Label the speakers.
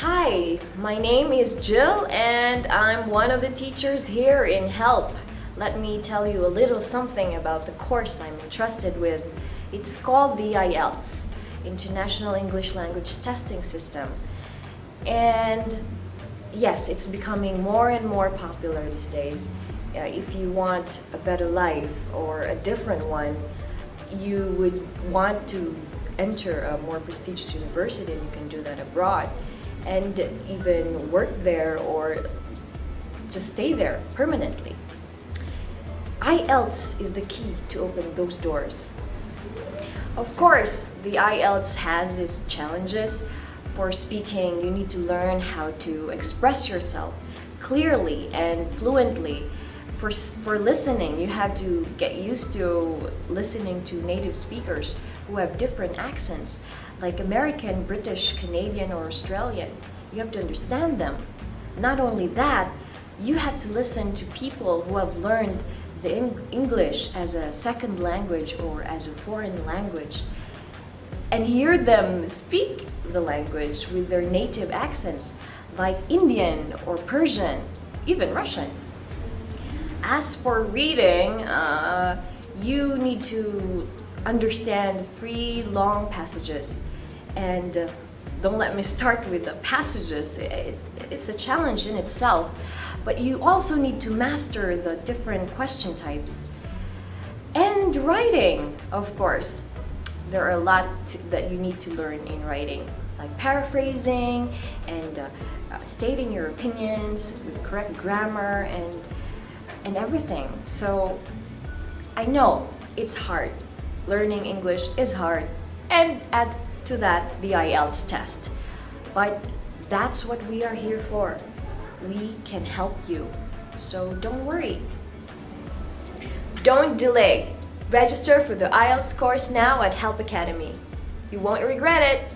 Speaker 1: Hi, my name is Jill and I'm one of the teachers here in HELP. Let me tell you a little something about the course I'm entrusted with. It's called the IELTS, International English Language Testing System. And yes, it's becoming more and more popular these days. Uh, if you want a better life or a different one, you would want to enter a more prestigious university and you can do that abroad and even work there or just stay there permanently. IELTS is the key to open those doors. Of course, the IELTS has its challenges. For speaking, you need to learn how to express yourself clearly and fluently. For, for listening, you have to get used to listening to native speakers who have different accents, like American, British, Canadian, or Australian. You have to understand them. Not only that, you have to listen to people who have learned the English as a second language or as a foreign language and hear them speak the language with their native accents like Indian or Persian, even Russian. As for reading, uh, you need to understand three long passages and uh, don't let me start with the passages. It, it's a challenge in itself. But you also need to master the different question types. And writing, of course. There are a lot to, that you need to learn in writing, like paraphrasing and uh, uh, stating your opinions with correct grammar and, and everything. So I know it's hard. Learning English is hard. And add to that the IELTS test. But that's what we are here for we can help you. So don't worry. Don't delay. Register for the IELTS course now at Help Academy. You won't regret it.